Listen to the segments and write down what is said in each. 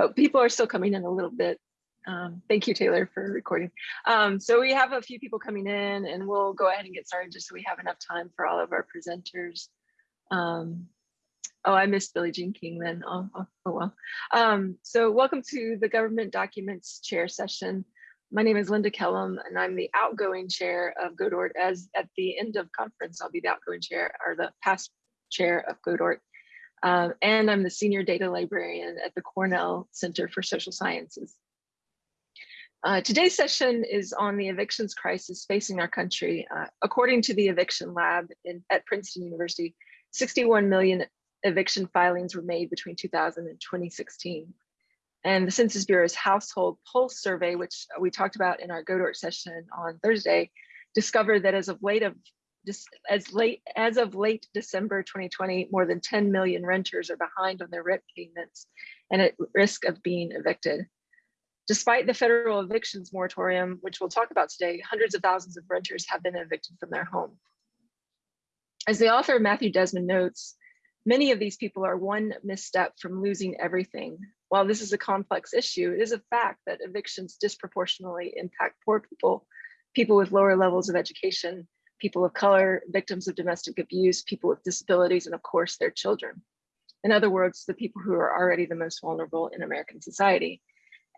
but people are still coming in a little bit. Um, thank you, Taylor, for recording. Um, so we have a few people coming in and we'll go ahead and get started just so we have enough time for all of our presenters. Um, oh, I missed Billie Jean King then. Oh, oh, oh well. Um, so welcome to the Government Documents Chair session. My name is Linda Kellam and I'm the outgoing chair of GODORT as at the end of conference, I'll be the outgoing chair or the past chair of GODORT. Um, and I'm the senior data librarian at the Cornell Center for Social Sciences. Uh, today's session is on the evictions crisis facing our country. Uh, according to the eviction lab in, at Princeton University, 61 million eviction filings were made between 2000 and 2016. And the Census Bureau's household pulse survey, which we talked about in our GODORT session on Thursday, discovered that as of late of as late as of late December 2020, more than 10 million renters are behind on their rent payments and at risk of being evicted. Despite the federal evictions moratorium, which we'll talk about today, hundreds of thousands of renters have been evicted from their home. As the author Matthew Desmond notes, many of these people are one misstep from losing everything. While this is a complex issue, it is a fact that evictions disproportionately impact poor people, people with lower levels of education, people of color, victims of domestic abuse, people with disabilities, and of course their children. In other words, the people who are already the most vulnerable in American society.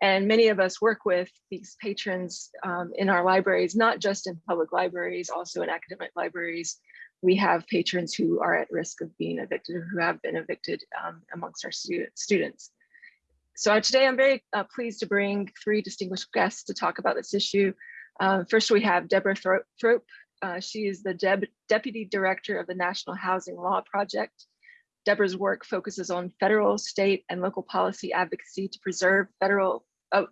And many of us work with these patrons um, in our libraries, not just in public libraries, also in academic libraries. We have patrons who are at risk of being evicted or who have been evicted um, amongst our stu students. So today I'm very uh, pleased to bring three distinguished guests to talk about this issue. Uh, first, we have Deborah Thrope, uh, she is the Deb Deputy Director of the National Housing Law Project. Deborah's work focuses on federal, state, and local policy advocacy to preserve federal, uh,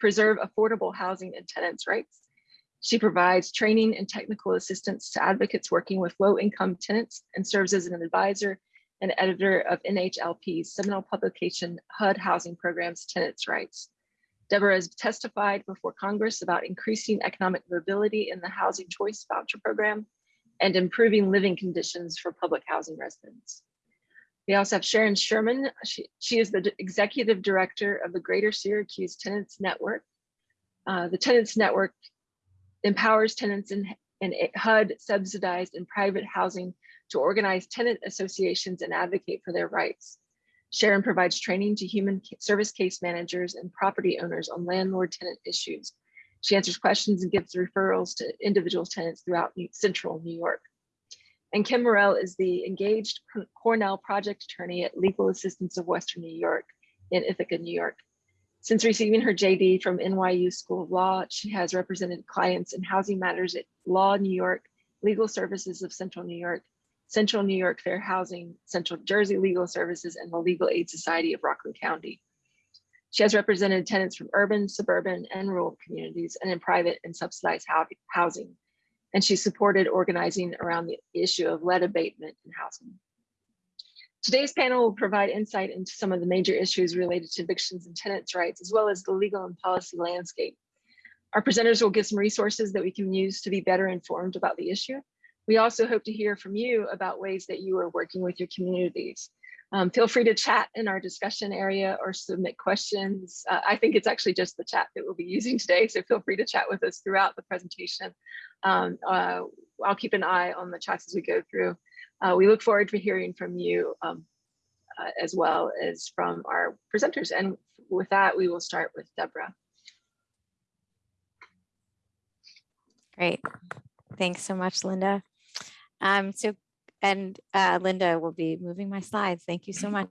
preserve affordable housing and tenants' rights. She provides training and technical assistance to advocates working with low-income tenants and serves as an advisor and editor of NHLP's seminal publication, HUD Housing Programs Tenants' Rights. Deborah has testified before Congress about increasing economic mobility in the Housing Choice Voucher Program and improving living conditions for public housing residents. We also have Sharon Sherman. She, she is the executive director of the Greater Syracuse Tenants Network. Uh, the Tenants Network empowers tenants in, in HUD subsidized and private housing to organize tenant associations and advocate for their rights. Sharon provides training to human service case managers and property owners on landlord tenant issues. She answers questions and gives referrals to individual tenants throughout central New York. And Kim Morell is the engaged Cornell project attorney at Legal Assistance of Western New York in Ithaca, New York. Since receiving her JD from NYU School of Law, she has represented clients in housing matters at Law New York, Legal Services of Central New York, Central New York Fair Housing, Central Jersey Legal Services, and the Legal Aid Society of Rockland County. She has represented tenants from urban, suburban, and rural communities and in private and subsidized housing. And she supported organizing around the issue of lead abatement in housing. Today's panel will provide insight into some of the major issues related to evictions and tenants' rights, as well as the legal and policy landscape. Our presenters will give some resources that we can use to be better informed about the issue we also hope to hear from you about ways that you are working with your communities. Um, feel free to chat in our discussion area or submit questions. Uh, I think it's actually just the chat that we'll be using today, so feel free to chat with us throughout the presentation. Um, uh, I'll keep an eye on the chats as we go through. Uh, we look forward to hearing from you um, uh, as well as from our presenters. And with that, we will start with Deborah. Great. Thanks so much, Linda. Um, so, and uh, Linda will be moving my slides. Thank you so much.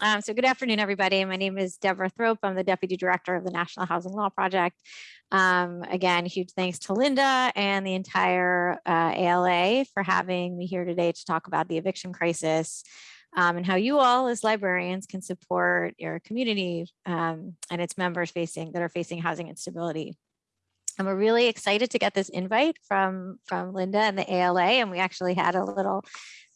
Um, so good afternoon, everybody. My name is Deborah Thrope. I'm the Deputy Director of the National Housing Law Project. Um, again, huge thanks to Linda and the entire uh, ALA for having me here today to talk about the eviction crisis um, and how you all as librarians can support your community um, and its members facing that are facing housing instability. And we're really excited to get this invite from, from Linda and the ALA. And we actually had a little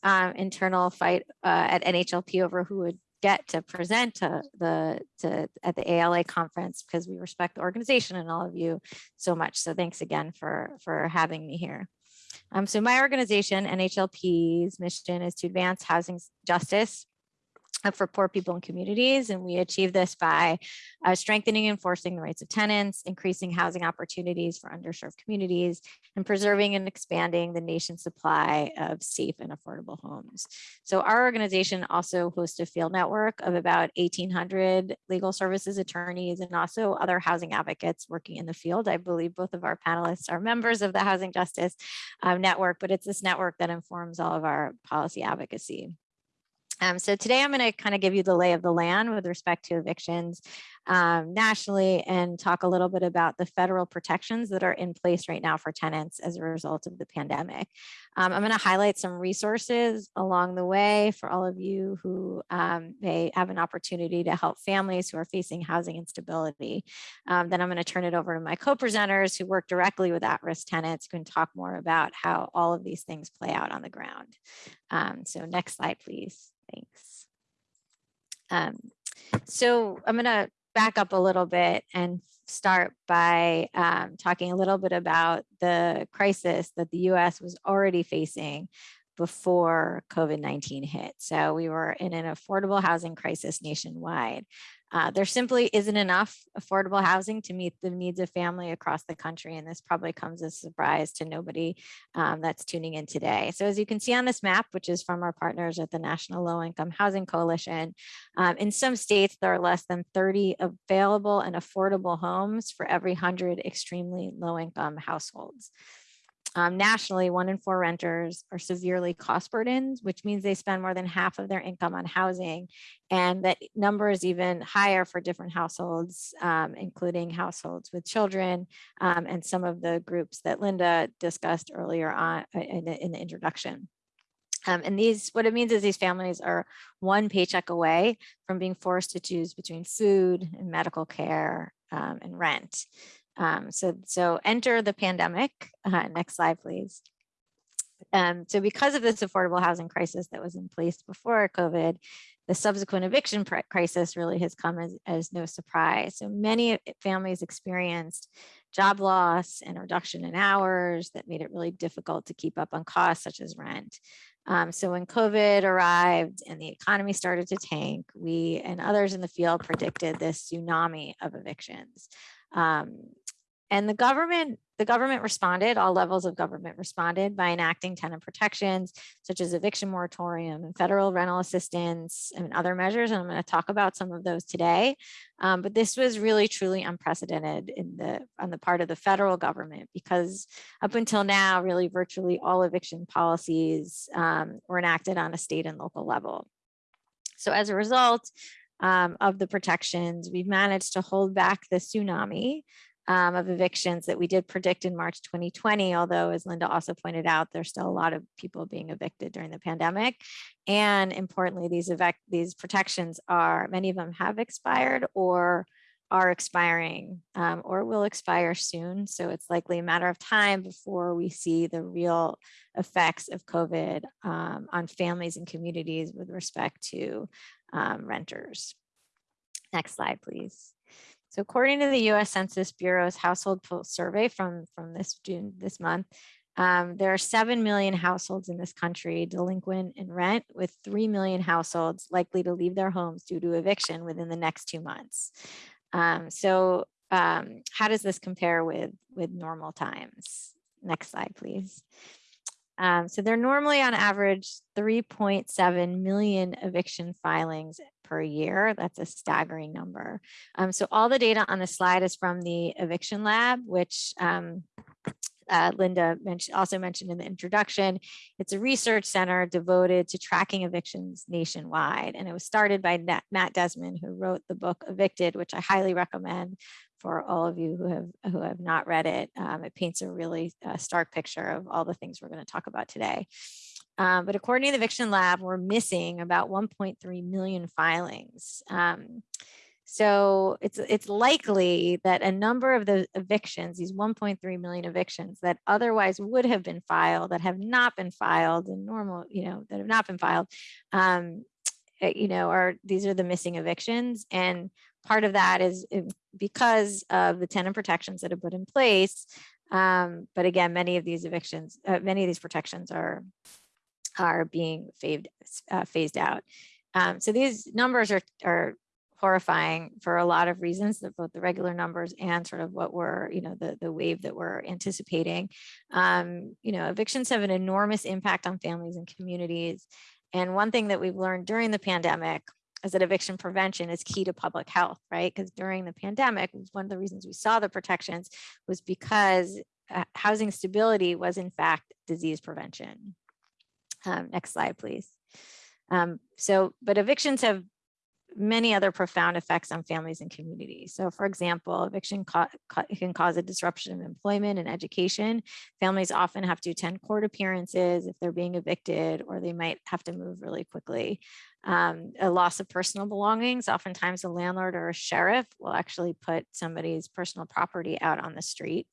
um, internal fight uh, at NHLP over who would get to present to the to at the ALA conference because we respect the organization and all of you so much. So thanks again for for having me here. Um, so my organization, NHLP's mission is to advance housing justice for poor people and communities. And we achieve this by uh, strengthening and enforcing the rights of tenants, increasing housing opportunities for underserved communities, and preserving and expanding the nation's supply of safe and affordable homes. So our organization also hosts a field network of about 1,800 legal services attorneys and also other housing advocates working in the field. I believe both of our panelists are members of the Housing Justice um, Network, but it's this network that informs all of our policy advocacy. Um, so today I'm going to kind of give you the lay of the land with respect to evictions um, nationally and talk a little bit about the federal protections that are in place right now for tenants as a result of the pandemic. Um, I'm going to highlight some resources along the way for all of you who um, may have an opportunity to help families who are facing housing instability. Um, then I'm going to turn it over to my co-presenters who work directly with at-risk tenants who can talk more about how all of these things play out on the ground. Um, so next slide, please. Thanks. Um, so I'm going to back up a little bit and start by um, talking a little bit about the crisis that the US was already facing before COVID-19 hit. So we were in an affordable housing crisis nationwide. Uh, there simply isn't enough affordable housing to meet the needs of family across the country. And this probably comes as a surprise to nobody um, that's tuning in today. So as you can see on this map, which is from our partners at the National Low Income Housing Coalition, um, in some states, there are less than 30 available and affordable homes for every 100 extremely low income households. Um, nationally, one in four renters are severely cost burdened, which means they spend more than half of their income on housing. And that number is even higher for different households, um, including households with children um, and some of the groups that Linda discussed earlier on uh, in the, in the introduction. Um, and these, what it means is these families are one paycheck away from being forced to choose between food and medical care um, and rent. Um, so, so enter the pandemic. Uh, next slide, please. Um, so because of this affordable housing crisis that was in place before COVID, the subsequent eviction crisis really has come as, as no surprise. So many families experienced job loss and reduction in hours that made it really difficult to keep up on costs such as rent. Um, so when COVID arrived and the economy started to tank, we and others in the field predicted this tsunami of evictions. Um, and the government, the government responded, all levels of government responded by enacting tenant protections, such as eviction moratorium and federal rental assistance and other measures. And I'm gonna talk about some of those today. Um, but this was really truly unprecedented in the on the part of the federal government because up until now, really virtually all eviction policies um, were enacted on a state and local level. So as a result, um, of the protections, we've managed to hold back the tsunami um, of evictions that we did predict in March 2020, although as Linda also pointed out, there's still a lot of people being evicted during the pandemic. And importantly, these these protections are, many of them have expired or are expiring um, or will expire soon. So it's likely a matter of time before we see the real effects of COVID um, on families and communities with respect to um, renters. Next slide, please. So according to the US Census Bureau's household survey from, from this June, this month, um, there are 7 million households in this country delinquent in rent with 3 million households likely to leave their homes due to eviction within the next two months. Um, so um, how does this compare with, with normal times? Next slide, please. Um, so they're normally on average 3.7 million eviction filings per year. That's a staggering number. Um, so all the data on the slide is from the eviction lab, which um, uh, Linda mentioned, also mentioned in the introduction. It's a research center devoted to tracking evictions nationwide. And it was started by Matt Desmond, who wrote the book Evicted, which I highly recommend for all of you who have who have not read it. Um, it paints a really uh, stark picture of all the things we're going to talk about today. Um, but according to the Eviction Lab, we're missing about 1.3 million filings. Um, so it's it's likely that a number of the evictions, these 1.3 million evictions that otherwise would have been filed, that have not been filed in normal, you know, that have not been filed, um, eh, you know, are these are the missing evictions. And part of that is eh, because of the tenant protections that have put in place. Um, but again, many of these evictions, uh, many of these protections are are being phased, uh, phased out. Um, so these numbers are, are horrifying for a lot of reasons, both the regular numbers and sort of what we're, you know, the, the wave that we're anticipating. Um, you know, evictions have an enormous impact on families and communities. And one thing that we've learned during the pandemic is that eviction prevention is key to public health, right? Because during the pandemic, one of the reasons we saw the protections was because uh, housing stability was in fact disease prevention. Um, next slide, please. Um, so, but evictions have many other profound effects on families and communities. So for example, eviction can cause a disruption of employment and education. Families often have to attend court appearances if they're being evicted, or they might have to move really quickly. Um, a loss of personal belongings, oftentimes a landlord or a sheriff will actually put somebody's personal property out on the street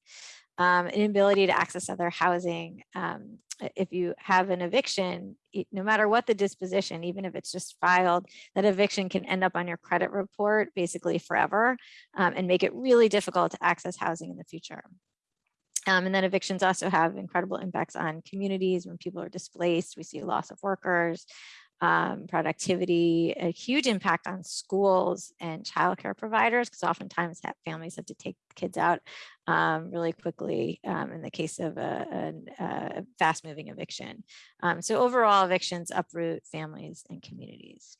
um, inability to access other housing. Um, if you have an eviction, no matter what the disposition, even if it's just filed, that eviction can end up on your credit report basically forever um, and make it really difficult to access housing in the future. Um, and then evictions also have incredible impacts on communities when people are displaced. We see loss of workers, um, productivity, a huge impact on schools and childcare providers, because oftentimes families have to take kids out um, really quickly um, in the case of a, a, a fast moving eviction. Um, so overall evictions uproot families and communities.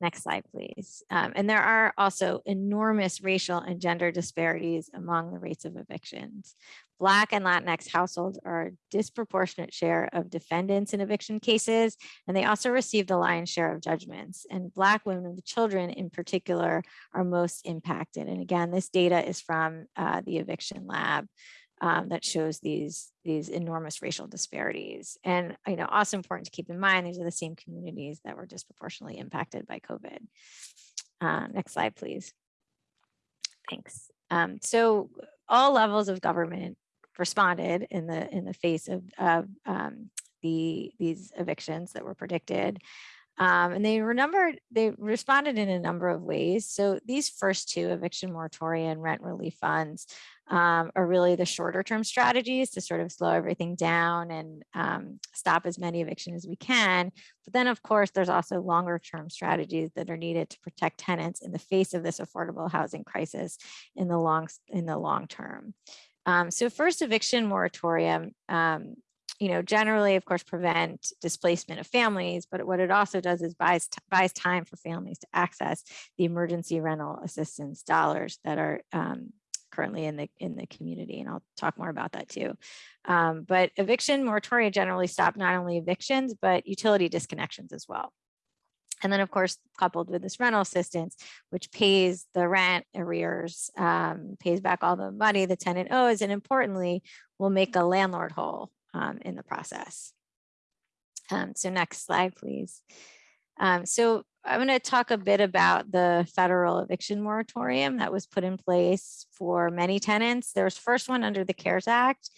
Next slide, please. Um, and there are also enormous racial and gender disparities among the rates of evictions. Black and Latinx households are a disproportionate share of defendants in eviction cases, and they also receive the lion's share of judgments. And Black women and children in particular are most impacted. And again, this data is from uh, the eviction lab um, that shows these, these enormous racial disparities. And you know, also important to keep in mind, these are the same communities that were disproportionately impacted by COVID. Uh, next slide, please. Thanks. Um, so all levels of government responded in the in the face of, of um, the these evictions that were predicted. Um, and they remembered, they responded in a number of ways. So these first two eviction moratorium and rent relief funds um, are really the shorter term strategies to sort of slow everything down and um, stop as many eviction as we can. But then of course, there's also longer term strategies that are needed to protect tenants in the face of this affordable housing crisis in the long, in the long term. Um, so first eviction moratorium, um, you know, generally, of course, prevent displacement of families, but what it also does is buys, buys time for families to access the emergency rental assistance dollars that are um, currently in the in the community. And I'll talk more about that too. Um, but eviction moratoria generally stop not only evictions, but utility disconnections as well. And then of course, coupled with this rental assistance, which pays the rent arrears, um, pays back all the money the tenant owes, and importantly, will make a landlord whole um, in the process. Um, so next slide, please. Um, so I'm going to talk a bit about the federal eviction moratorium that was put in place for many tenants. There's first one under the CARES Act,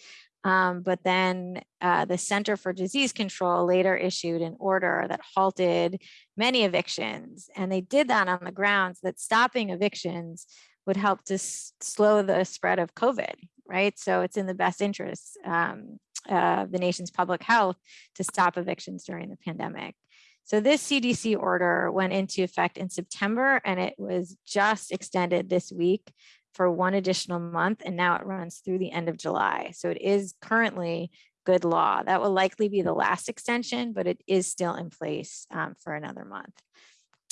um, but then uh, the Center for Disease Control later issued an order that halted many evictions. And they did that on the grounds that stopping evictions would help to slow the spread of COVID, right? So it's in the best interest um, of the nation's public health to stop evictions during the pandemic. So this CDC order went into effect in September and it was just extended this week for one additional month and now it runs through the end of July. So it is currently good law. That will likely be the last extension, but it is still in place um, for another month.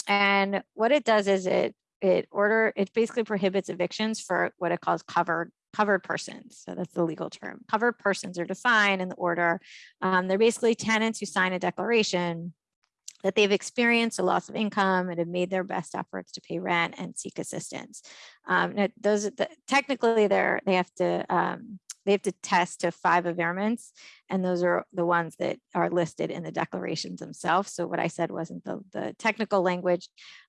And what it does is it it order it basically prohibits evictions for what it calls covered covered persons. So that's the legal term. Covered persons are defined in the order. Um, they're basically tenants who sign a declaration that they've experienced a loss of income and have made their best efforts to pay rent and seek assistance. Um, those the, technically they're they have to um, they have to test to five impairments, and those are the ones that are listed in the declarations themselves. So what I said wasn't the, the technical language,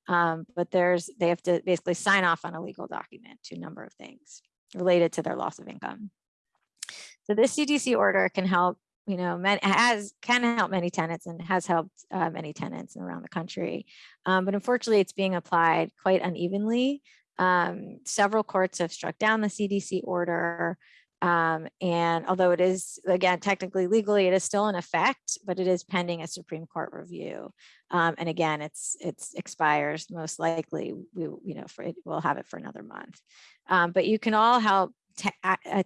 um, but there's they have to basically sign off on a legal document to a number of things related to their loss of income. So this CDC order can help you know, has can help many tenants and has helped uh, many tenants around the country. Um, but unfortunately, it's being applied quite unevenly. Um, several courts have struck down the CDC order. Um, and although it is, again, technically legally, it is still in effect, but it is pending a Supreme Court review. Um, and again, it's it's expires most likely. We you know for it, we'll have it for another month. Um, but you can all help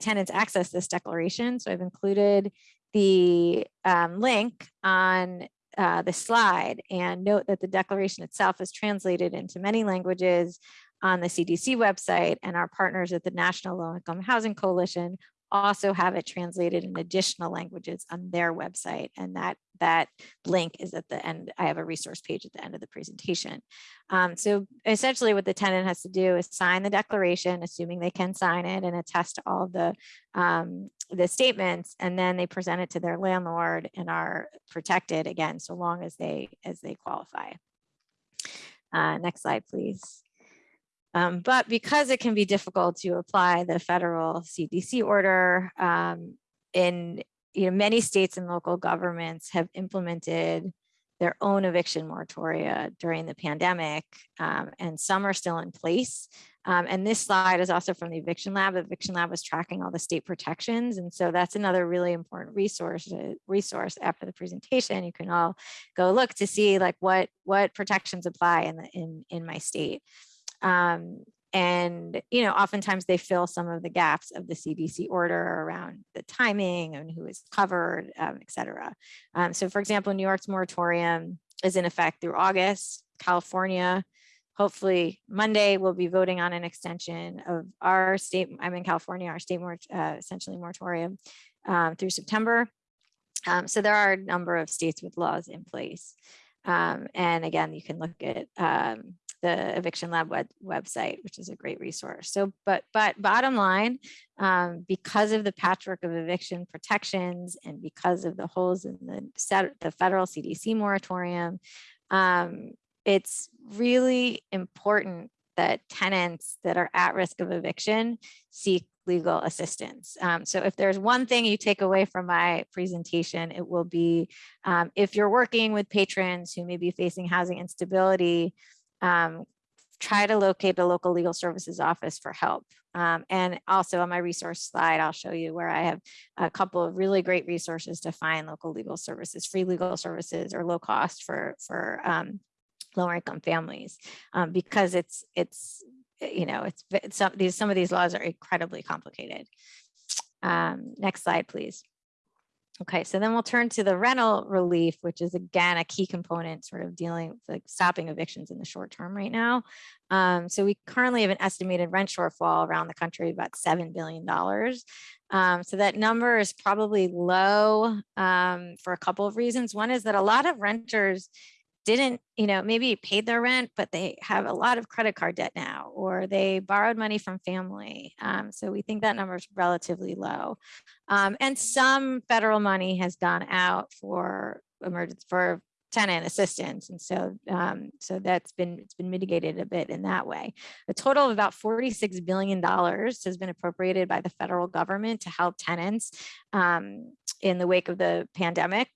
tenants access this declaration. So I've included the um, link on uh, the slide and note that the declaration itself is translated into many languages on the CDC website and our partners at the National Low Income Housing Coalition also have it translated in additional languages on their website. And that, that link is at the end. I have a resource page at the end of the presentation. Um, so essentially what the tenant has to do is sign the declaration, assuming they can sign it and attest to all the, um, the statements, and then they present it to their landlord and are protected again, so long as they, as they qualify. Uh, next slide, please. Um, but because it can be difficult to apply the federal CDC order um, in you know, many states and local governments have implemented their own eviction moratoria during the pandemic, um, and some are still in place. Um, and this slide is also from the Eviction Lab. The Eviction Lab was tracking all the state protections, and so that's another really important resource. Resource after the presentation, you can all go look to see like what what protections apply in the in in my state. Um, and, you know, oftentimes they fill some of the gaps of the CDC order around the timing and who is covered, um, et cetera. Um, so for example, New York's moratorium is in effect through August. California, hopefully Monday, we'll be voting on an extension of our state, I'm in California, our state uh, essentially moratorium um, through September. Um, so there are a number of states with laws in place. Um, and again, you can look at um, the Eviction Lab web, website, which is a great resource. So, but but bottom line, um, because of the patchwork of eviction protections and because of the holes in the the federal CDC moratorium, um, it's really important that tenants that are at risk of eviction seek legal assistance. Um, so if there's one thing you take away from my presentation, it will be um, if you're working with patrons who may be facing housing instability, um, try to locate a local legal services office for help. Um, and also on my resource slide, I'll show you where I have a couple of really great resources to find local legal services, free legal services or low cost for, for um, lower income families, um, because it's, it's, you know, it's, it's some, these, some of these laws are incredibly complicated. Um, next slide, please. Okay, so then we'll turn to the rental relief, which is again a key component sort of dealing with like stopping evictions in the short term right now. Um, so we currently have an estimated rent shortfall around the country about $7 billion. Um, so that number is probably low um, for a couple of reasons. One is that a lot of renters didn't, you know, maybe paid their rent, but they have a lot of credit card debt now, or they borrowed money from family. Um, so we think that number is relatively low. Um, and some federal money has gone out for emergency for tenant assistance. And so, um, so that's been, it's been mitigated a bit in that way. A total of about $46 billion has been appropriated by the federal government to help tenants um, in the wake of the pandemic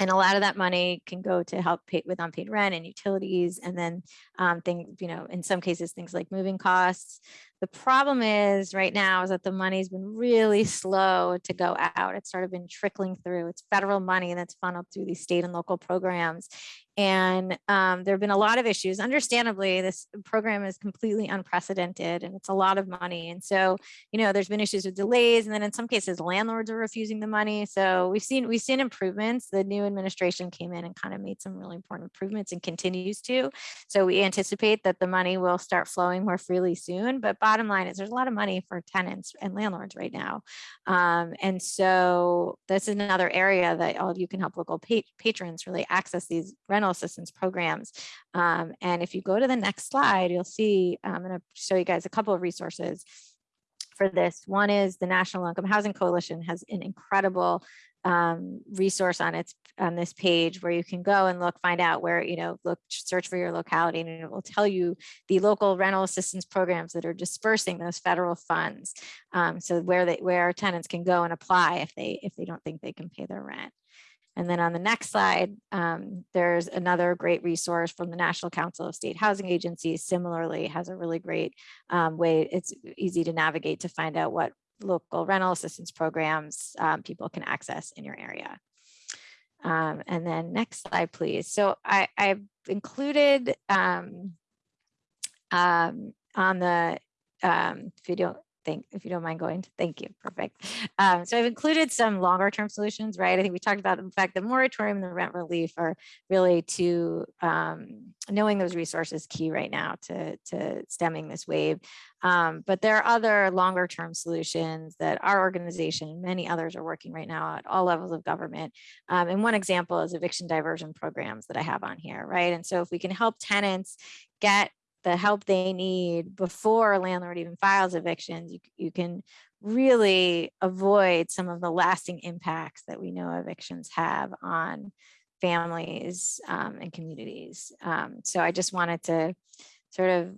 and a lot of that money can go to help pay with unpaid rent and utilities and then um, things, you know, in some cases, things like moving costs. The problem is right now is that the money's been really slow to go out. It's sort of been trickling through. It's federal money that's funneled through these state and local programs. And um, there have been a lot of issues. Understandably, this program is completely unprecedented and it's a lot of money. And so, you know, there's been issues with delays and then in some cases landlords are refusing the money. So we've seen we've seen improvements. The new administration came in and kind of made some really important improvements and continues to. So we anticipate that the money will start flowing more freely soon. But bottom line is there's a lot of money for tenants and landlords right now. Um, and so this is another area that all of you can help local pa patrons really access these rental assistance programs. Um, and if you go to the next slide, you'll see, I'm gonna show you guys a couple of resources for this. One is the National Income Housing Coalition has an incredible um, resource on its on this page where you can go and look, find out where, you know, look, search for your locality and it will tell you the local rental assistance programs that are dispersing those federal funds. Um, so where they where tenants can go and apply if they if they don't think they can pay their rent. And then on the next slide, um, there's another great resource from the National Council of State Housing Agencies. Similarly, has a really great um, way. It's easy to navigate to find out what local rental assistance programs um, people can access in your area. Um, and then next slide, please. So I, I've included um, um, on the, um, don't if you don't mind going, to- thank you, perfect. Um, so I've included some longer term solutions, right? I think we talked about the fact the moratorium and the rent relief are really to um, knowing those resources key right now to, to stemming this wave. Um, but there are other longer term solutions that our organization and many others are working right now at all levels of government. Um, and one example is eviction diversion programs that I have on here, right? And so if we can help tenants get the help they need before a landlord even files evictions, you, you can really avoid some of the lasting impacts that we know evictions have on families um, and communities. Um, so I just wanted to sort of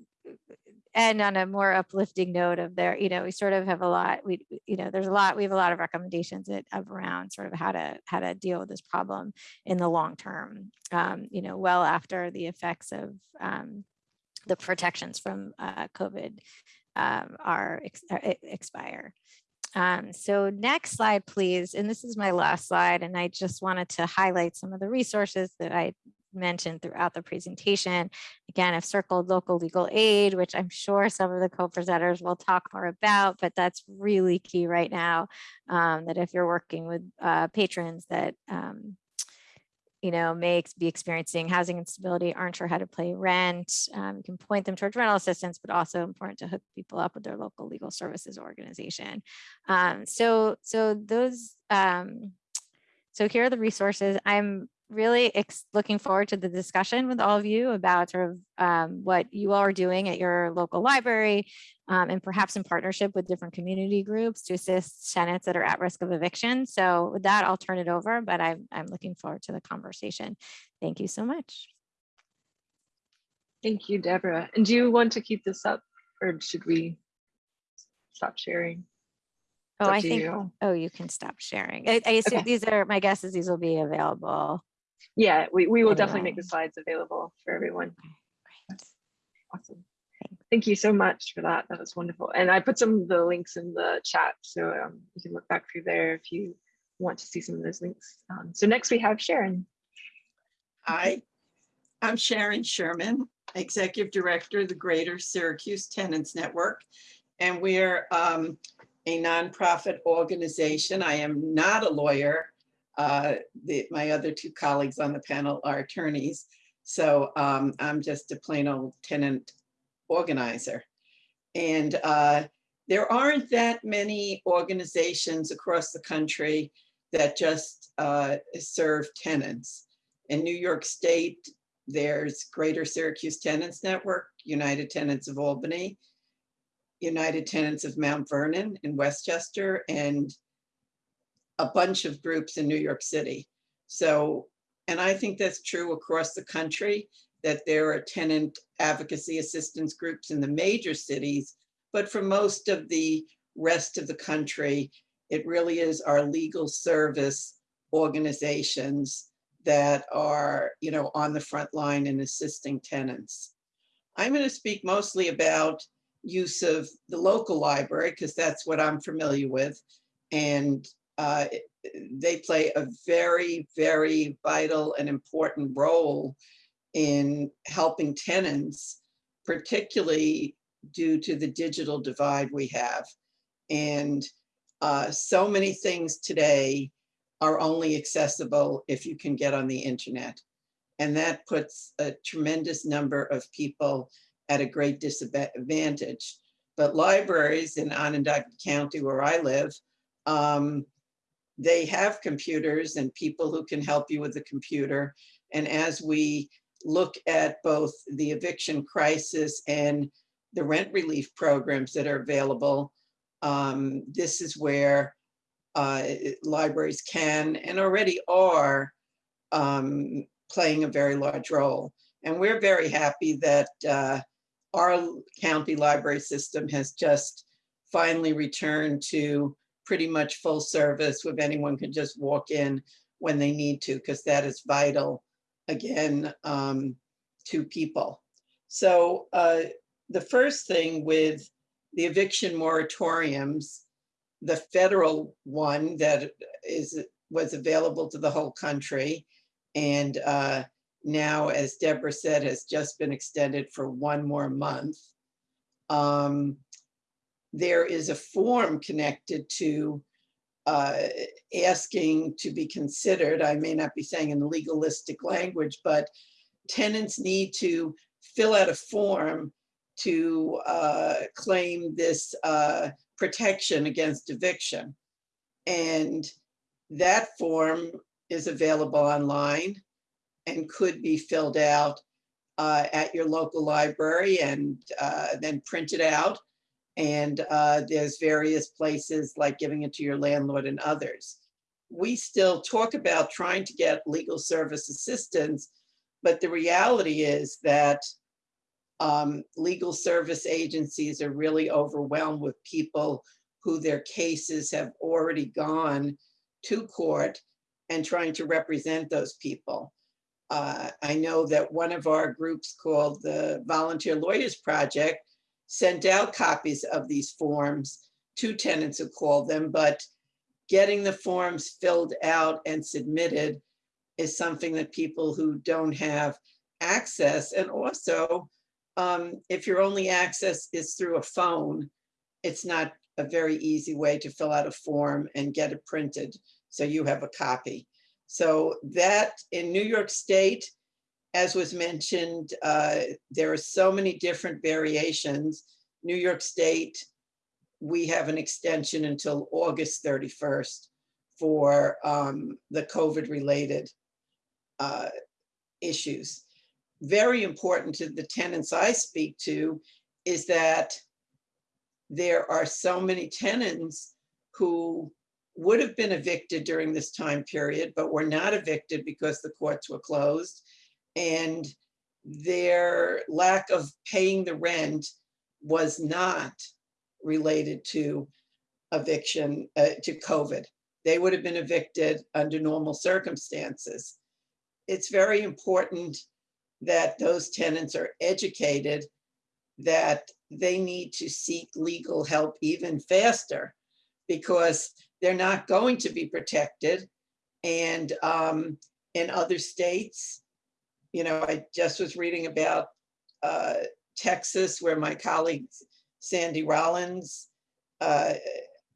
end on a more uplifting note of there, you know, we sort of have a lot, we, you know, there's a lot, we have a lot of recommendations of around sort of how to, how to deal with this problem in the long term, um, you know, well after the effects of um, the protections from uh, COVID um, are ex e- expire. Um, so next slide, please. And this is my last slide. And I just wanted to highlight some of the resources that I mentioned throughout the presentation. Again, I've circled local legal aid, which I'm sure some of the co-presenters will talk more about, but that's really key right now. Um, that if you're working with uh, patrons that um, you know, may be experiencing housing instability, aren't sure how to pay rent. Um, you can point them towards rental assistance, but also important to hook people up with their local legal services organization. Um, so, so those, um, so here are the resources. I'm really looking forward to the discussion with all of you about sort of um, what you all are doing at your local library um, and perhaps in partnership with different community groups to assist tenants that are at risk of eviction. So with that, I'll turn it over, but I'm, I'm looking forward to the conversation. Thank you so much. Thank you, Deborah. And do you want to keep this up or should we stop sharing? Oh, It's I think, you. oh, you can stop sharing. I, I assume Okay. these are, my guess is these will be available. Yeah, we, we will definitely make the slides available for everyone. Great. Awesome. Thank you so much for that. That was wonderful. And I put some of the links in the chat, so um, you can look back through there if you want to see some of those links. Um, so next we have Sharon. Hi, I'm Sharon Sherman, Executive Director of the Greater Syracuse Tenants Network. And we're um, a nonprofit organization. I am not a lawyer. Uh, the- My other two colleagues on the panel are attorneys. So um, I'm just a plain old tenant organizer. And uh, there aren't that many organizations across the country that just uh, serve tenants. In New York State, there's Greater Syracuse Tenants Network, United Tenants of Albany, United Tenants of Mount Vernon in Westchester, and a bunch of groups in New York City. So, and I think that's true across the country, that there are tenant advocacy assistance groups in the major cities, but for most of the rest of the country, it really is our legal service organizations that are, you know, on the front line and assisting tenants. I'm going to speak mostly about use of the local library because that's what I'm familiar with. And uh, they play a very, very vital and important role in helping tenants, particularly due to the digital divide we have. And uh, so many things today are only accessible if you can get on the internet. And that puts a tremendous number of people at a great disadvantage. But libraries in Onondaga County, where I live, um, they have computers and people who can help you with the computer. And as we look at both the eviction crisis and the rent relief programs that are available, um, this is where uh, libraries can and already are um, playing a very large role. And we're very happy that uh, our county library system has just finally returned to pretty much full service with anyone can just walk in when they need to, because that is vital, again, um, to people. So uh, the first thing with the eviction moratoriums, the federal one that is, was available to the whole country. And uh, now, as Deborah said, has just been extended for one more month. Um, There is a form connected to uh, asking to be considered, I may not be saying in legalistic language, but tenants need to fill out a form to uh, claim this uh, protection against eviction. And that form is available online and could be filled out uh, at your local library and uh, then printed out. And uh, there's various places like giving it to your landlord and others. We still talk about trying to get legal service assistance, but the reality is that um, legal service agencies are really overwhelmed with people who their cases have already gone to court and trying to represent those people. Uh, I know that one of our groups called the Volunteer Lawyers Project sent out copies of these forms to tenants who called them, but getting the forms filled out and submitted is something that people who don't have access and also um, if your only access is through a phone, it's not a very easy way to fill out a form and get it printed. So you have a copy. So that in New York State, as was mentioned, uh, there are so many different variations. New York State, we have an extension until August 31st for um, the COVID-related uh, issues. Very important to the tenants I speak to is that there are so many tenants who would have been evicted during this time period, but were not evicted because the courts were closed. And their lack of paying the rent was not related to eviction, uh, to COVID. They would have been evicted under normal circumstances. It's very important that those tenants are educated that they need to seek legal help even faster because they're not going to be protected. And um, in other states, you know, I just was reading about uh, Texas, where my colleague Sandy Rollins uh,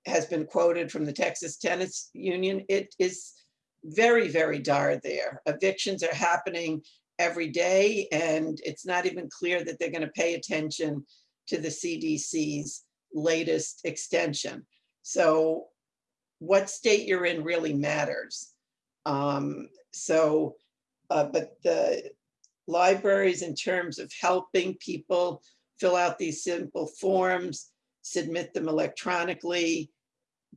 has been quoted from the Texas Tenants Union. It is very, very dire there. Evictions are happening every day, and it's not even clear that they're going to pay attention to the CDC's latest extension. So what state you're in really matters. Um, so, uh, but the libraries in terms of helping people fill out these simple forms, submit them electronically,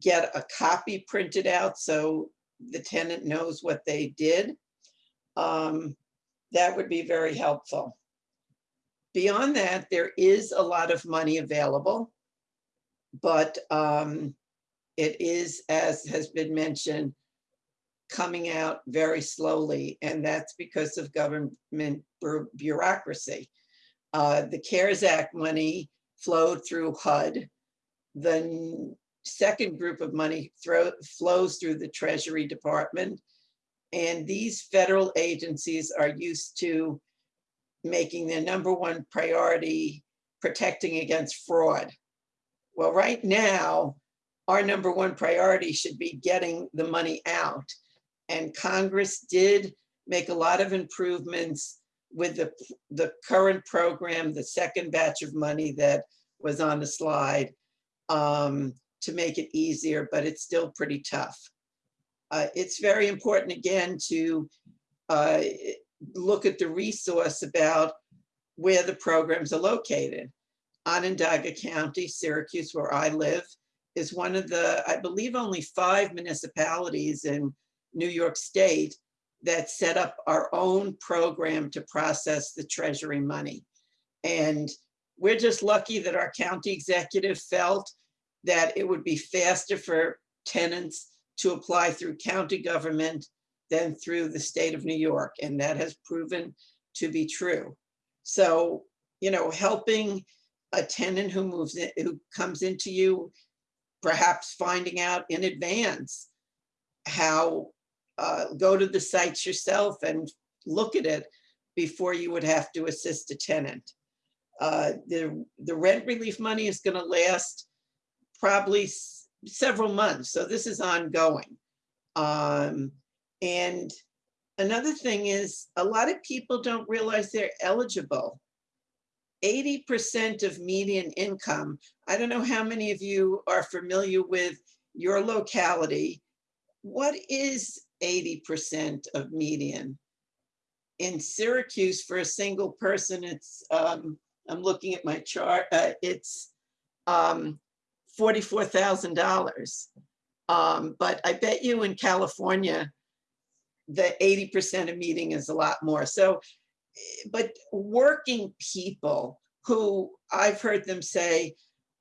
get a copy printed out so the tenant knows what they did. Um, that would be very helpful. Beyond that, there is a lot of money available, but um, it is, as has been mentioned, coming out very slowly, and that's because of government bureaucracy. Uh, the CARES Act money flowed through HUD. The second group of money throw, flows through the Treasury Department. And these federal agencies are used to making their number one priority protecting against fraud. Well, right now, our number one priority should be getting the money out. And Congress did make a lot of improvements with the, the current program, the second batch of money that was on the slide um, to make it easier, but it's still pretty tough. Uh, it's very important again to uh, look at the resource about where the programs are located. Onondaga County, Syracuse, where I live, is one of the, I believe only five municipalities in New York State that set up our own program to process the treasury money. And we're just lucky that our county executive felt that it would be faster for tenants to apply through county government than through the state of New York. And that has proven to be true. So, you know, helping a tenant who moves in, who comes into you perhaps finding out in advance how, uh, go to the sites yourself and look at it before you would have to assist a tenant. Uh, The, the rent relief money is going to last probably several months, so this is ongoing. Um, And another thing is, a lot of people don't realize they're eligible. Eighty percent of median income, I don't know how many of you are familiar with your locality. What is eighty percent of median? In Syracuse, for a single person, it's, um, I'm looking at my chart, uh, it's, um, forty-four thousand dollars. Um, but I bet you in California, the eighty percent of median is a lot more. So, but working people who I've heard them say,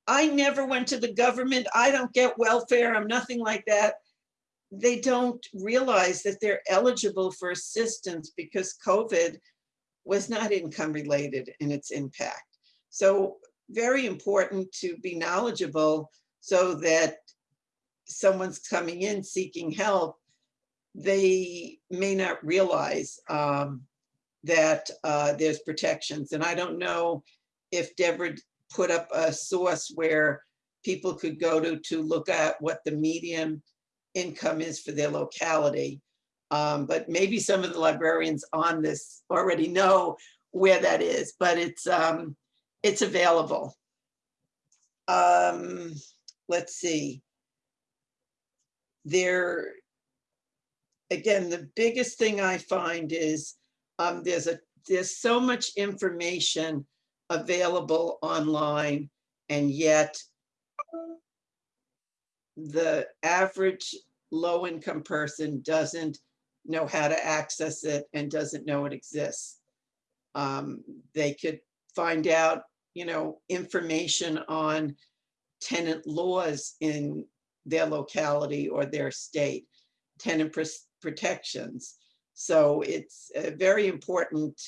I never went to the government, I don't get welfare, I'm nothing like that. They don't realize that they're eligible for assistance because COVID was not income related in its impact. So very important to be knowledgeable so that someone's coming in seeking help, they may not realize um, that uh, there's protections. And I don't know if Deborah put up a source where people could go to to look at what the median income is for their locality. Um, but maybe some of the librarians on this already know where that is, but it's um, it's available. Um, let's see. There, again, the biggest thing I find is um, there's a there's so much information available online, and yet the average low-income person doesn't know how to access it and doesn't know it exists. Um, they could find out, you know, information on tenant laws in their locality or their state, tenant pros- protections. So it's uh, very important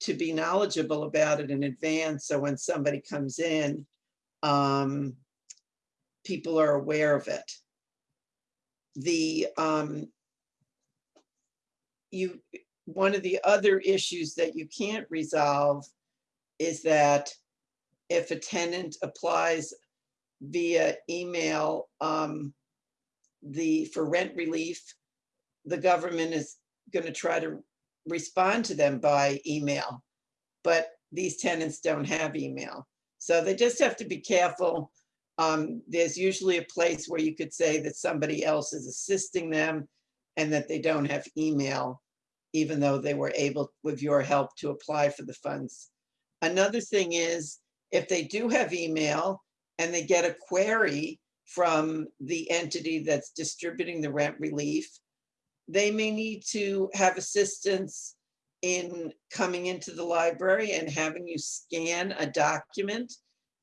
to be knowledgeable about it in advance. So when somebody comes in, um, people are aware of it. The, um, you, one of the other issues that you can't resolve is that if a tenant applies via email, um, the, for rent relief, the government is gonna try to respond to them by email. But these tenants don't have email. So they just have to be careful. Um, there's usually a place where you could say that somebody else is assisting them and that they don't have email, even though they were able, with your help, to apply for the funds. Another thing is, if they do have email and they get a query from the entity that's distributing the rent relief, they may need to have assistance in coming into the library and having you scan a document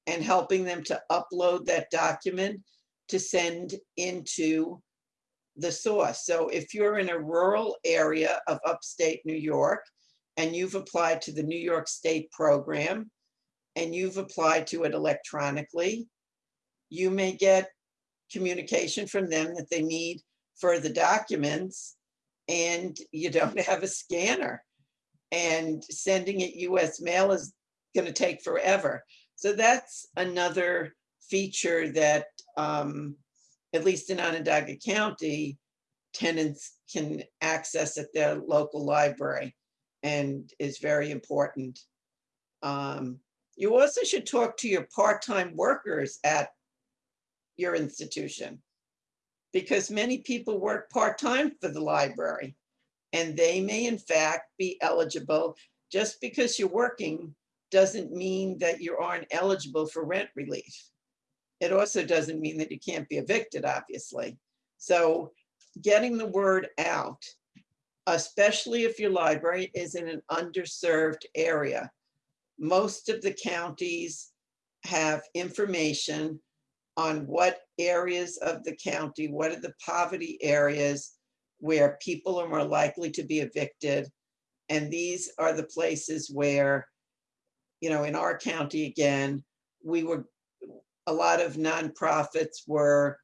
and helping them to upload that document to send into the source. So if you're in a rural area of upstate New York and you've applied to the New York State program and you've applied to it electronically, you may get communication from them that they need further documents and you don't have a scanner. And sending it US mail is gonna take forever. So that's another feature that, um, at least in Onondaga County, tenants can access at their local library and is very important. Um, you also should talk to your part-time workers at your institution because many people work part-time for the library and they may in fact be eligible. Just because you're working doesn't mean that you aren't eligible for rent relief. It also doesn't mean that you can't be evicted, obviously. So getting the word out, especially if your library is in an underserved area. Most of the counties have information on what areas of the county, what are the poverty areas where people are more likely to be evicted. And these are the places where, you know, in our county again, we were, a lot of nonprofits were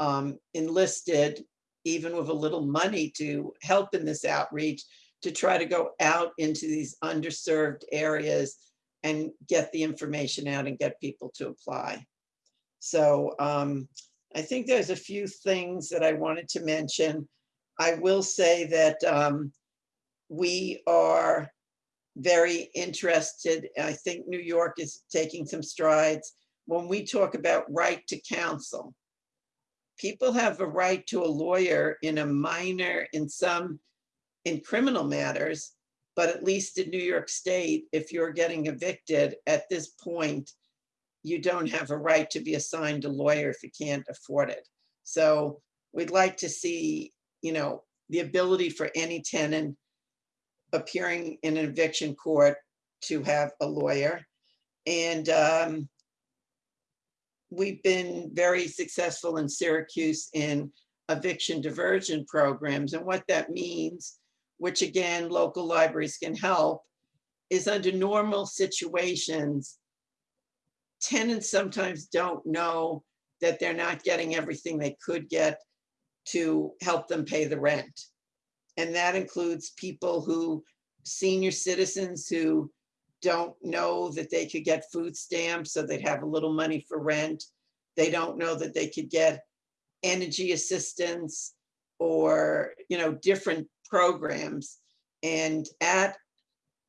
um, enlisted, even with a little money to help in this outreach, to try to go out into these underserved areas and get the information out and get people to apply. So um, I think there's a few things that I wanted to mention. I will say that um, we are very interested. I think New York is taking some strides. When we talk about right to counsel, people have a right to a lawyer in a minor, in some, in criminal matters, but at least in New York State, if you're getting evicted at this point, you don't have a right to be assigned a lawyer if you can't afford it. So we'd like to see, you know, the ability for any tenant appearing in an eviction court to have a lawyer. And um, we've been very successful in Syracuse in eviction diversion programs. And what that means, which again, local libraries can help, is under normal situations, tenants sometimes don't know that they're not getting everything they could get to help them pay the rent. And that includes people who, senior citizens who don't know that they could get food stamps, so they'd have a little money for rent. They don't know that they could get energy assistance or, you know, different programs. And at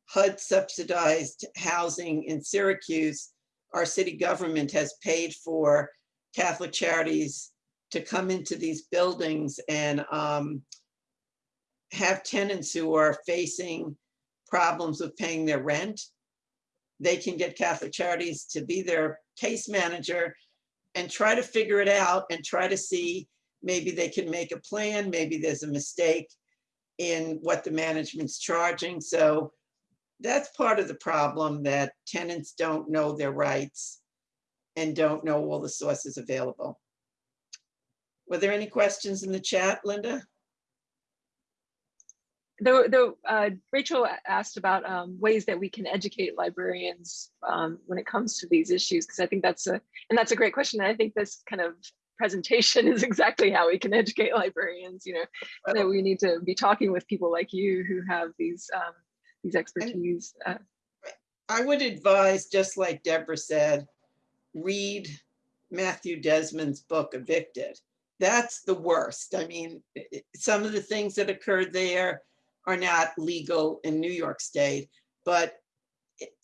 HUD subsidized housing in Syracuse, our city government has paid for Catholic Charities to come into these buildings and um, have tenants who are facing problems with paying their rent. They can get Catholic Charities to be their case manager and try to figure it out and try to see maybe they can make a plan, maybe there's a mistake in what the management's charging. So that's part of the problem that tenants don't know their rights and don't know all the sources available. Were there any questions in the chat, Linda? Though, though uh, Rachel asked about um, ways that we can educate librarians um, when it comes to these issues, because I think that's a, and that's a great question. And I think this kind of presentation is exactly how we can educate librarians, you know, that we need to be talking with people like you who have these, um, these expertise. Uh, I would advise, just like Deborah said, read Matthew Desmond's book Evicted. That's the worst. I mean, some of the things that occurred there are not legal in New York State, but it-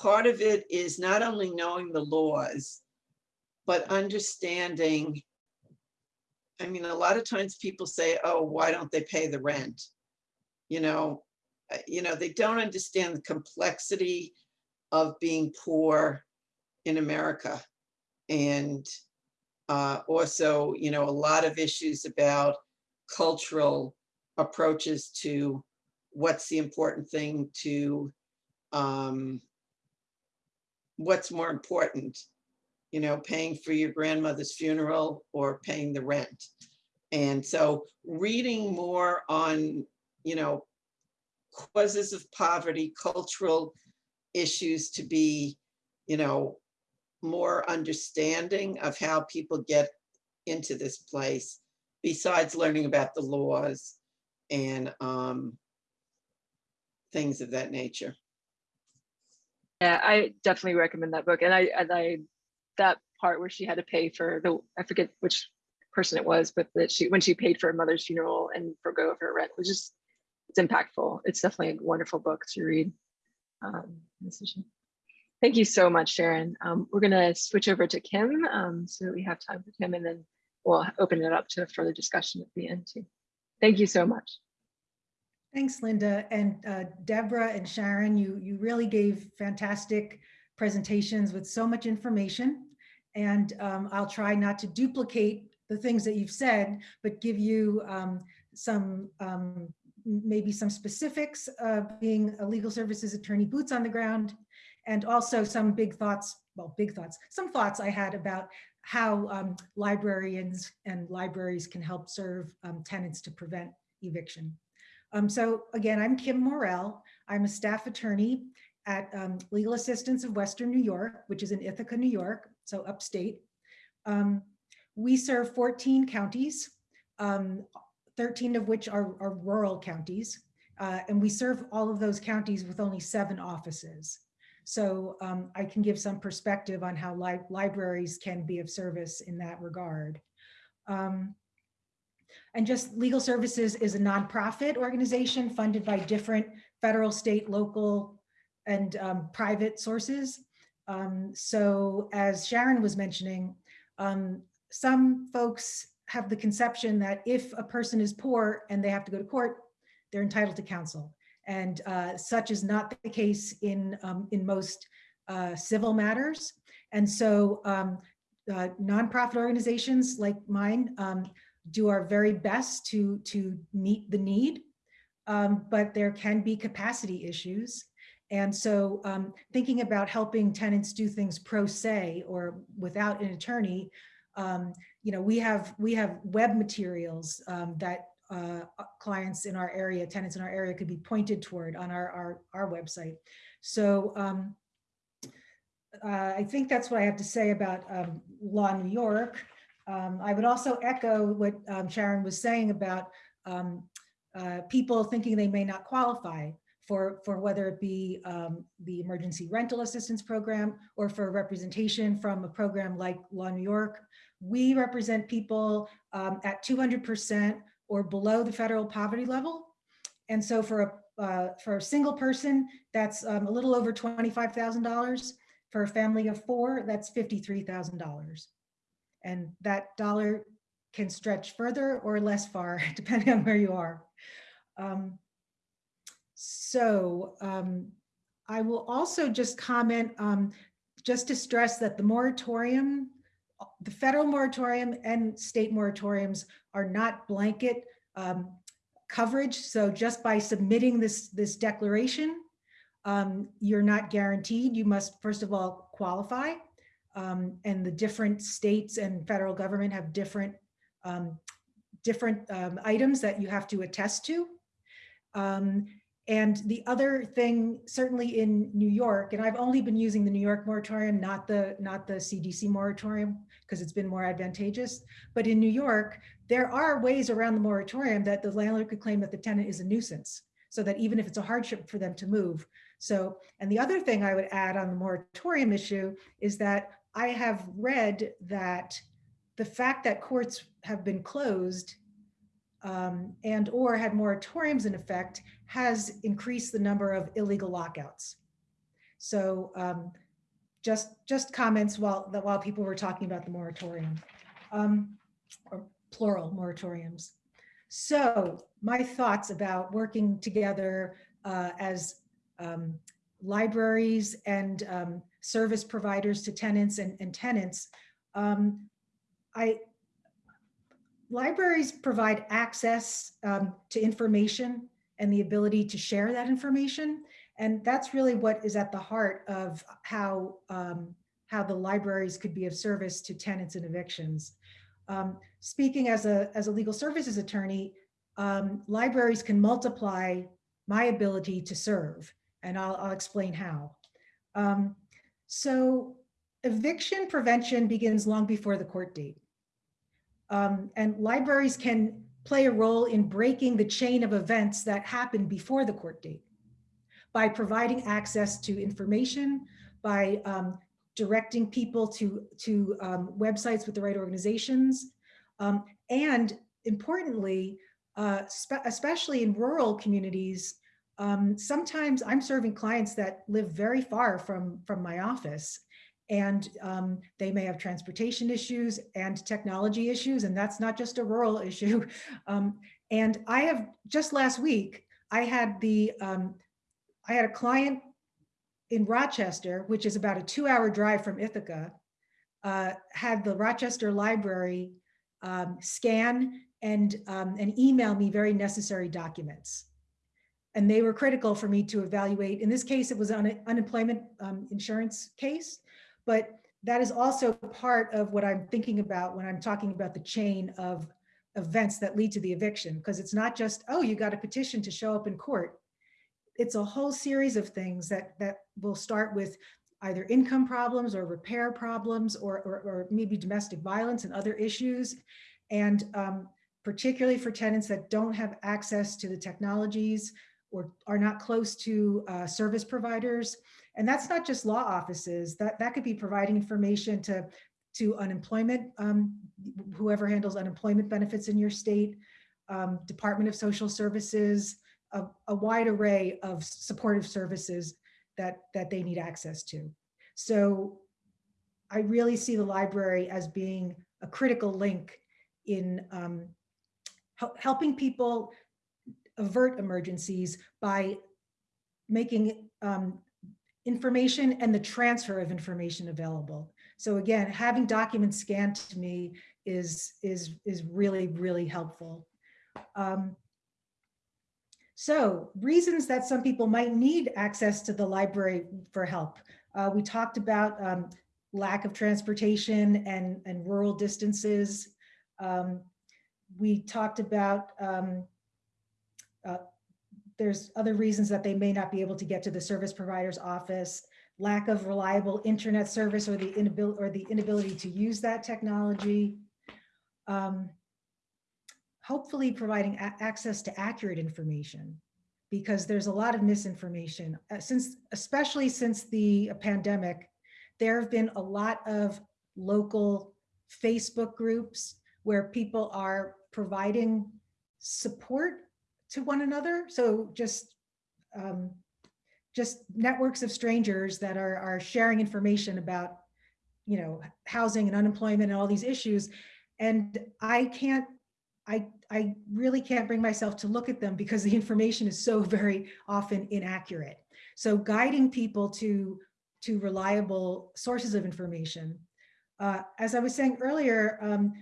part of it is not only knowing the laws, but understanding. I mean, a lot of times people say, oh, why don't they pay the rent? You know, uh, you know, they don't understand the complexity of being poor in America. And uh, also, you know, a lot of issues about cultural approaches to what's the important thing to, um, what's more important, you know, paying for your grandmother's funeral or paying the rent. And so reading more on, you know, causes of poverty, cultural issues to be, you know, more understanding of how people get into this place, besides learning about the laws and um, things of that nature. Yeah, I definitely recommend that book. And I, and I, that part where she had to pay for the, I forget which person it was, but that she, when she paid for her mother's funeral and forgo of her rent was just, it's impactful. It's definitely a wonderful book to read. Um. Thank you so much, Sharon. Um, we're gonna switch over to Kim, um, so that we have time for Kim and then we'll open it up to further discussion at the end too. Thank you so much. Thanks, Linda. And uh, Deborah and Sharon, you, you really gave fantastic presentations with so much information. And um, I'll try not to duplicate the things that you've said, but give you um, some, um, maybe some specifics, being a legal services attorney, boots on the ground, and also some big thoughts, well, big thoughts, some thoughts I had about how um, librarians and libraries can help serve um, tenants to prevent eviction. Um, so again, I'm Kim Morell. I'm a staff attorney at um, Legal Assistance of Western New York, which is in Ithaca, New York. so upstate. Um, we serve 14 counties, um, 13 of which are, are rural counties. Uh, and we serve all of those counties with only seven offices. So um, I can give some perspective on how li libraries can be of service in that regard. Um, and just Legal Services is a nonprofit organization funded by different federal, state, local, and um, private sources. Um, so as Sharon was mentioning, um, some folks have the conception that if a person is poor and they have to go to court, they're entitled to counsel. And uh, such is not the case in, um, in most uh, civil matters. And so um, uh, nonprofit organizations like mine um, do our very best to, to meet the need, um, but there can be capacity issues. And so um, thinking about helping tenants do things pro se or without an attorney, um, you know, we have we have web materials that uh, clients in our area, tenants in our area could be pointed toward on our, our, our website. So um, uh, I think that's what I have to say about um, Law New York. Um, I would also echo what um, Sharon was saying about um, uh, people thinking they may not qualify for, for whether it be um, the emergency rental assistance program or for representation from a program like Law New York. We represent people at 200% or below the federal poverty level. And so for a, uh, for a single person, that's um, a little over $25,000. For a family of four, that's $53,000. And that dollar can stretch further or less far, depending on where you are. Um, so um, I will also just comment, um, just to stress that the moratorium, the federal moratorium and state moratoriums are not blanket um, coverage. So just by submitting this, this declaration, um, you're not guaranteed. You must, first of all, qualify. Um, and the different states and federal government have different um, different um, items that you have to attest to. Um, and the other thing, certainly in New York, and I've only been using the New York moratorium, not the not the CDC moratorium, because it's been more advantageous. But in New York, there are ways around the moratorium that the landlord could claim that the tenant is a nuisance, so that even if it's a hardship for them to move. So, and the other thing I would add on the moratorium issue is that I have read that the fact that courts have been closed um, and or had moratoriums in effect has increased the number of illegal lockouts. So um, just just comments while that while people were talking about the moratorium um, or plural moratoriums. So my thoughts about working together uh, as um, libraries and um, service providers to tenants and, and tenants. Um, I libraries provide access um, to information and the ability to share that information. And that's really what is at the heart of how, um, how the libraries could be of service to tenants and evictions. Um, speaking as a, as a legal services attorney, um, libraries can multiply my ability to serve, and I'll, I'll explain how. Um, so eviction prevention begins long before the court date. Um, and libraries can play a role in breaking the chain of events that happened before the court date. By providing access to information, by um, directing people to, to um, websites with the right organizations, um, and importantly, uh, especially in rural communities, um, sometimes I'm serving clients that live very far from, from my office and um, they may have transportation issues and technology issues, and that's not just a rural issue. Um, and I have just last week, I had the, um, I had a client in Rochester, which is about a two hour drive from Ithaca, uh, had the Rochester Library um, scan and, um, and email me very necessary documents. And they were critical for me to evaluate. In this case, it was an unemployment um, insurance case, but that is also part of what I'm thinking about when I'm talking about the chain of events that lead to the eviction, because it's not just, oh, you got a petition to show up in court. It's a whole series of things that, that will start with either income problems or repair problems or, or, or maybe domestic violence and other issues. And um, particularly for tenants that don't have access to the technologies or are not close to uh, service providers. And that's not just law offices, that, that could be providing information to, to unemployment, um, whoever handles unemployment benefits in your state, um, Department of Social Services, a, a wide array of supportive services that, that they need access to. So I really see the library as being a critical link in um, helping people avert emergencies by making um, information and the transfer of information available. So again, having documents scanned to me is, is, is really, really helpful. Um, so reasons that some people might need access to the library for help. Uh, we talked about um, lack of transportation and, and rural distances. Um, we talked about um, uh, there's other reasons that they may not be able to get to the service provider's office, lack of reliable internet service or the inability or the inability to use that technology. Um, hopefully providing access to accurate information because there's a lot of misinformation Uh, since, especially since the pandemic, there have been a lot of local Facebook groups where people are providing support to one another. So just um, just networks of strangers that are are sharing information about you know housing and unemployment and all these issues. And I can't I I really can't bring myself to look at them because the information is so very often inaccurate. So guiding people to to reliable sources of information. Uh, as I was saying earlier, um,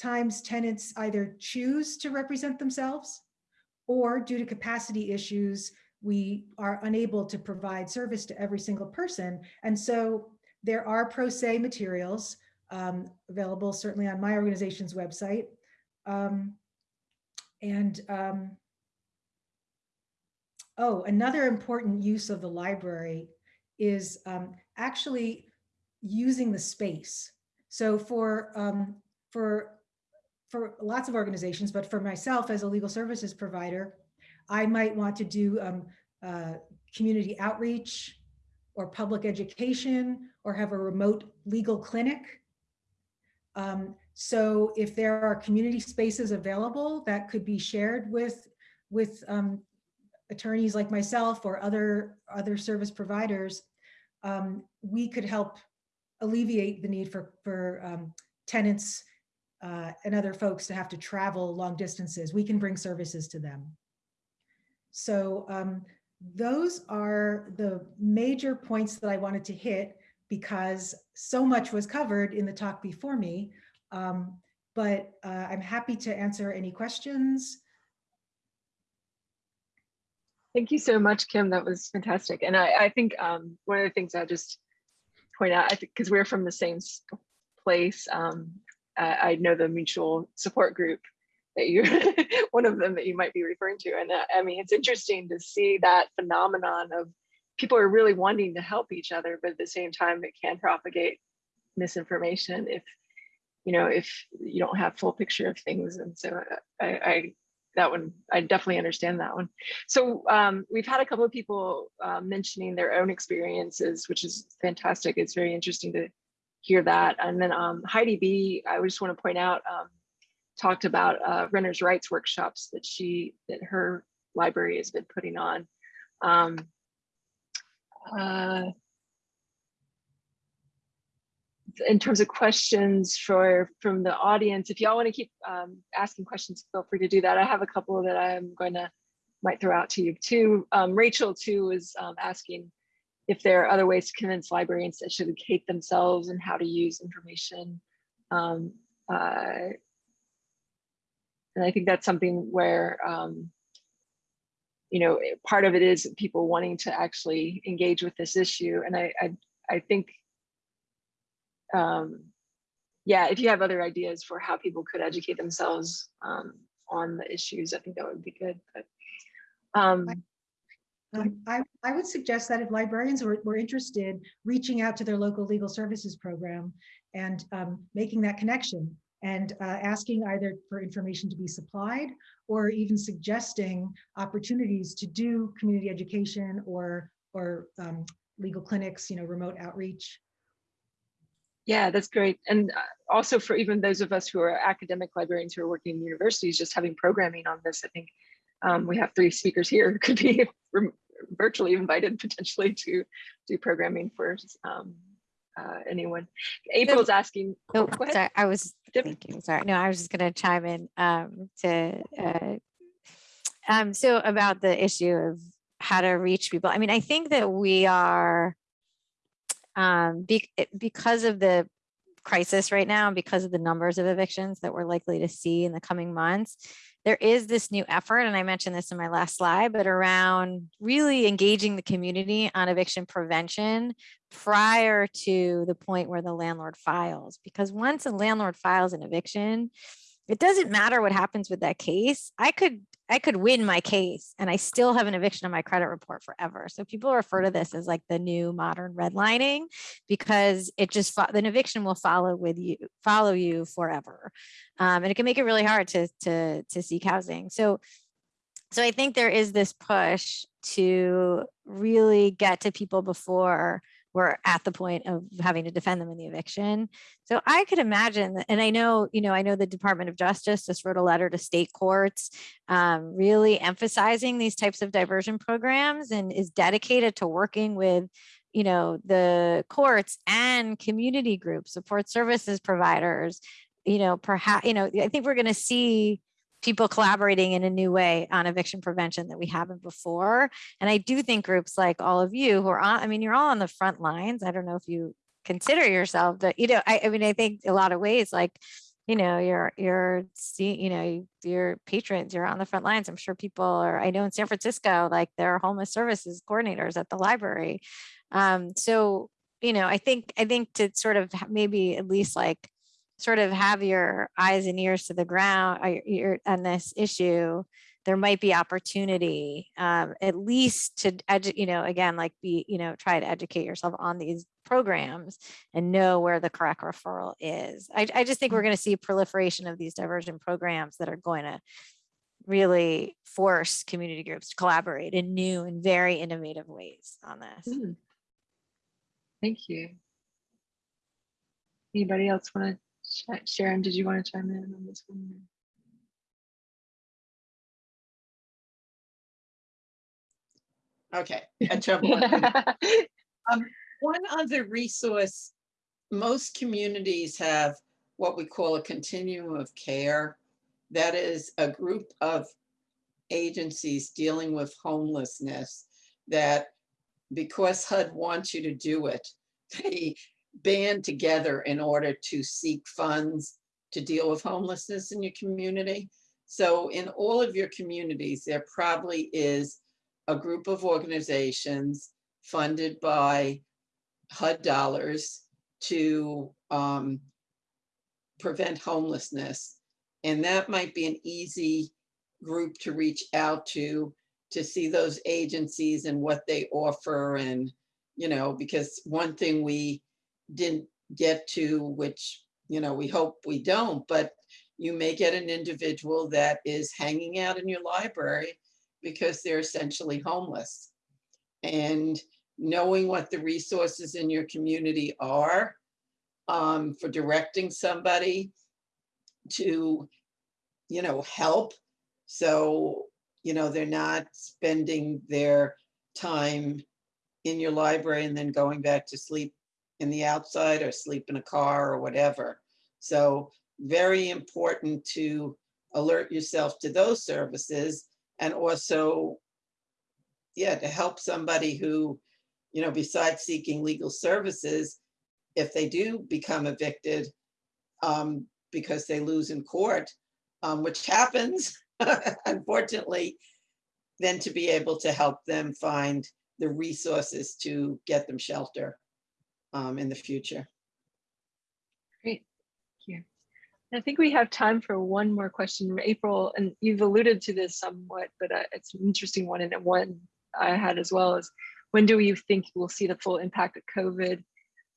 sometimes tenants either choose to represent themselves or due to capacity issues, we are unable to provide service to every single person. And so there are pro se materials um, available certainly on my organization's website. Um, and um, oh, another important use of the library is um, actually using the space. So for um, for for lots of organizations, but for myself as a legal services provider, I might want to do um, uh, community outreach or public education or have a remote legal clinic. Um, so if there are community spaces available that could be shared with, with um, attorneys like myself or other, other service providers, um, we could help alleviate the need for, for um, tenants uh, and other folks to have to travel long distances. We can bring services to them. So um, those are the major points that I wanted to hit because so much was covered in the talk before me. Um, but uh, I'm happy to answer any questions. Thank you so much, Kim. That was fantastic. And I, I think um, one of the things I'll just point out, I think because we're from the same place, um, I, I know the mutual support group that you, one of them that you might be referring to. And uh, I mean, it's interesting to see that phenomenon of people are really wanting to help each other, but at the same time, it can propagate misinformation if, you know, if you don't have full picture of things. And so uh, I, I that one, I definitely understand that one. So um, we've had a couple of people uh, mentioning their own experiences, which is fantastic. It's very interesting to hear that. And then um, Heidi B, I just want to point out, um, talked about uh, renters' rights workshops that she, that her library has been putting on. Um, uh, in terms of questions for from the audience, if y'all want to keep um, asking questions, feel free to do that. I have a couple that I'm going to might throw out to you too. Um, Rachel too was um, asking if there are other ways to convince librarians to educate themselves and how to use information. Um, uh, and I think that's something where, um, you know, part of it is people wanting to actually engage with this issue. And I, I, I think um, yeah, if you have other ideas for how people could educate themselves um, on the issues, I think that would be good. But I, I would suggest that if librarians were, were interested, reaching out to their local legal services program and um, making that connection and uh, asking either for information to be supplied or even suggesting opportunities to do community education or, or um, legal clinics, you know, remote outreach. Yeah, that's great. And uh, also for even those of us who are academic librarians who are working in universities, just having programming on this, I think um, we have three speakers here could be virtually invited potentially to do programming for um, uh, anyone. April's asking, Oh, sorry, I was thinking, sorry. No, I was just gonna chime in um, to, uh, um, so about the issue of how to reach people. I mean, I think that we are, um, be- because of the crisis right now, because of the numbers of evictions that we're likely to see in the coming months, there is this new effort, and I mentioned this in my last slide, but around really engaging the community on eviction prevention prior to the point where the landlord files. Because once a landlord files an eviction, it doesn't matter what happens with that case. I could I could win my case and I still have an eviction on my credit report forever. So people refer to this as like the new modern redlining because it just an eviction will follow with you follow you forever. Um, and it can make it really hard to to to seek housing. So so I think there is this push to really get to people before we're at the point of having to defend them in the eviction. So I could imagine, and I know, you know, I know the Department of Justice just wrote a letter to state courts, um, really emphasizing these types of diversion programs and is dedicated to working with, you know, the courts and community groups, support services providers, you know, perhaps, you know, I think we're going to see people collaborating in a new way on eviction prevention that we haven't before. And I do think groups like all of you who are on, I mean, you're all on the front lines. I don't know if you consider yourself, but you know, I, I mean, I think a lot of ways, like, you know, you're, you're, see, you know, your patrons, you're on the front lines. I'm sure people are, I know in San Francisco, like there are homeless services coordinators at the library. Um, so, you know, I think, I think to sort of maybe at least like sort of have your eyes and ears to the ground uh, on this issue, there might be opportunity, um, at least to, you know, again, like be, you know, try to educate yourself on these programs and know where the correct referral is. I, I just think we're going to see proliferation of these diversion programs that are going to really force community groups to collaborate in new and very innovative ways on this. Hmm. Thank you. Anybody else want to, Sharon, did you want to chime in on this one? Okay, I trouble. unmuting. One other resource, most communities have what we call a continuum of care. That is a group of agencies dealing with homelessness that because HUD wants you to do it, they band together in order to seek funds to deal with homelessness in your community. So in all of your communities, there probably is a group of organizations funded by HUD dollars to um, prevent homelessness. And that might be an easy group to reach out to, to see those agencies and what they offer and, you know, because one thing we didn't get to, which, you know, we hope we don't, but you may get an individual that is hanging out in your library because they're essentially homeless. And knowing what the resources in your community are um, for directing somebody to, you know, help. So, you know, they're not spending their time in your library and then going back to sleep in the outside or sleep in a car or whatever. So very important to alert yourself to those services and also, yeah, to help somebody who, you know, besides seeking legal services, if they do become evicted um, because they lose in court, um, which happens, unfortunately, then to be able to help them find the resources to get them shelter um, in the future. Great, thank you. I think we have time for one more question, April, and you've alluded to this somewhat, but uh, it's an interesting one and one I had as well is when do you think we'll see the full impact of COVID?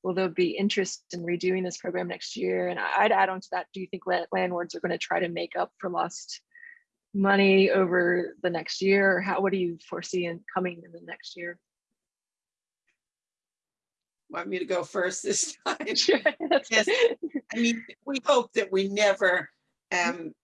Will there be interest in redoing this program next year? And I'd add on to that, do you think landlords are going to try to make up for lost money over the next year? Or how, what do you foresee in coming in the next year? Want me to go first this time? Sure, Yes. I mean, we hope that we never am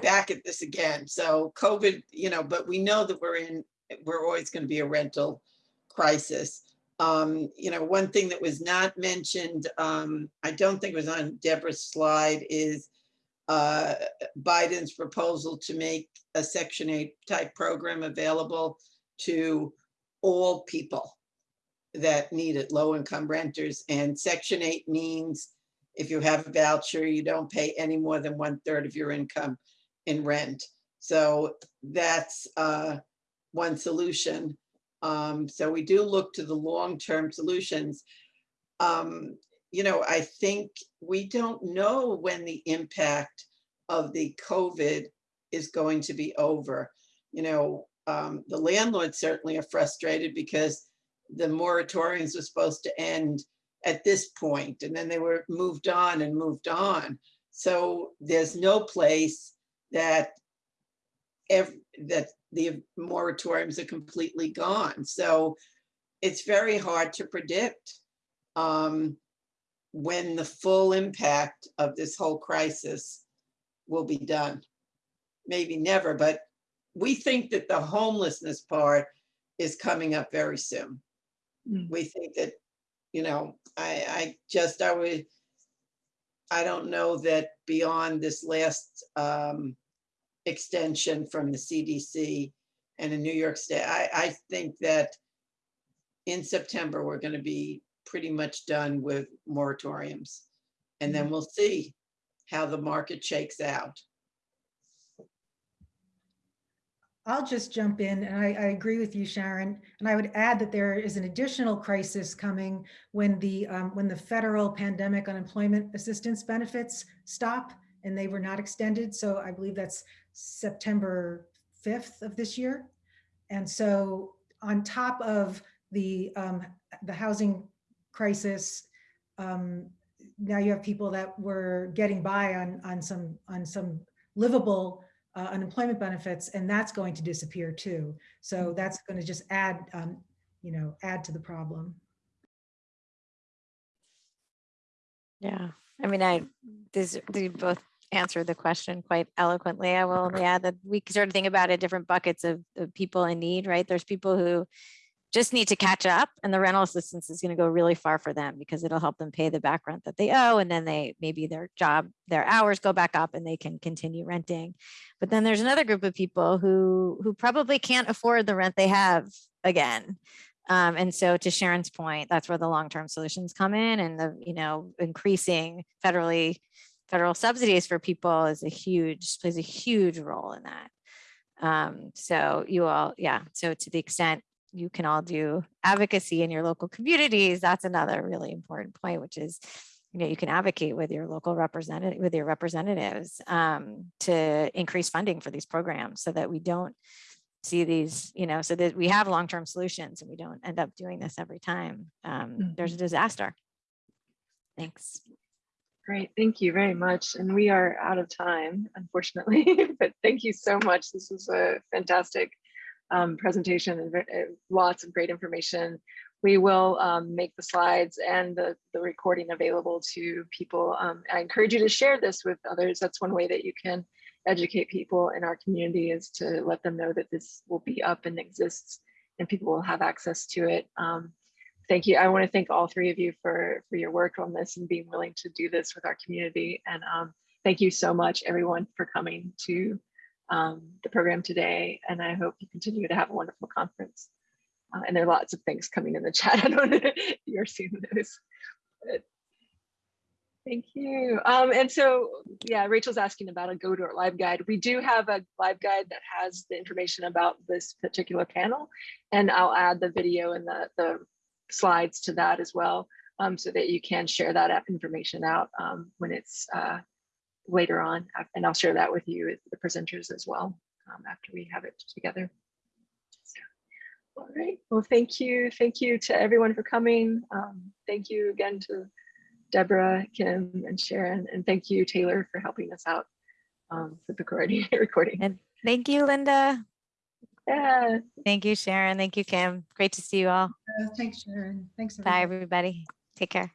back at this again. So COVID, you know, but we know that we're in, we're always going to be a rental crisis. Um, you know, one thing that was not mentioned, um, I don't think it was on Deborah's slide is uh, Biden's proposal to make a Section 8 type program available to all people that need it, low income renters. And Section 8 means if you have a voucher, you don't pay any more than one third of your income in rent. So that's uh, one solution. Um, so we do look to the long-term solutions. Um, you know, I think we don't know when the impact of the COVID is going to be over. You know, um, the landlords certainly are frustrated because the moratoriums were supposed to end at this point, and then they were moved on and moved on. So there's no place that ev- that the moratoriums are completely gone. So it's very hard to predict um, when the full impact of this whole crisis will be done. Maybe never, but we think that the homelessness part is coming up very soon. Mm. We think that, you know, I, I just, I would, I don't know that beyond this last um, extension from the CDC and in New York State, I, I think that in September, we're going to be pretty much done with moratoriums. And then we'll see how the market shakes out. I'll just jump in and I, I agree with you, Sharon. And I would add that there is an additional crisis coming when the, um, when the federal pandemic unemployment assistance benefits stop and they were not extended. So I believe that's September 5th of this year. And so on top of the, um, the housing crisis, um, now you have people that were getting by on, on some, on some livable uh, unemployment benefits, and that's going to disappear too. So that's going to just add, um, you know, add to the problem. Yeah, I mean, I, this, they both answered the question quite eloquently. I will only add that we sort of think about it different buckets of, of people in need, right? There's people who just need to catch up and the rental assistance is going to go really far for them because it'll help them pay the back rent that they owe and then they maybe their job their hours go back up and they can continue renting. But then there's another group of people who who probably can't afford the rent they have again. Um, and so to sharon's point that's where the long-term solutions come in and the you know increasing federally federal subsidies for people is a huge plays a huge role in that. Um, so you all yeah so to the extent you can all do advocacy in your local communities. That's another really important point, which is, you know, you can advocate with your local representative, with your representatives um, to increase funding for these programs so that we don't see these, you know, so that we have long-term solutions and we don't end up doing this every time um, there's a disaster. Thanks. Great, thank you very much. And we are out of time, unfortunately, but thank you so much. This was a fantastic um, presentation and uh, lots of great information. We will um, make the slides and the, the recording available to people. Um, I encourage you to share this with others. That's one way that you can educate people in our community is to let them know that this will be up and exists and people will have access to it. Um, thank you. I want to thank all three of you for, for your work on this and being willing to do this with our community. And um, thank you so much, everyone, for coming to um, the program today. And I hope you continue to have a wonderful conference. Uh, and there are lots of things coming in the chat. I don't know if you're seeing those. But thank you. Um, and so, yeah, Rachel's asking about a go to LibGuide. We do have a LibGuide that has the information about this particular panel. And I'll add the video and the, the slides to that as well. Um, so that you can share that information out um, when it's uh, later on, and I'll share that with you, the presenters as well, um, after we have it together. So, All right. Well, thank you. Thank you to everyone for coming. Um, thank you again to Deborah, Kim, and Sharon, and thank you, Taylor, for helping us out um, with the recording. recording. And thank you, Linda. Yeah. Thank you, Sharon. Thank you, Kim. Great to see you all. Uh, Thanks, Sharon. Thanks. Everybody. Bye, everybody. everybody. Take care.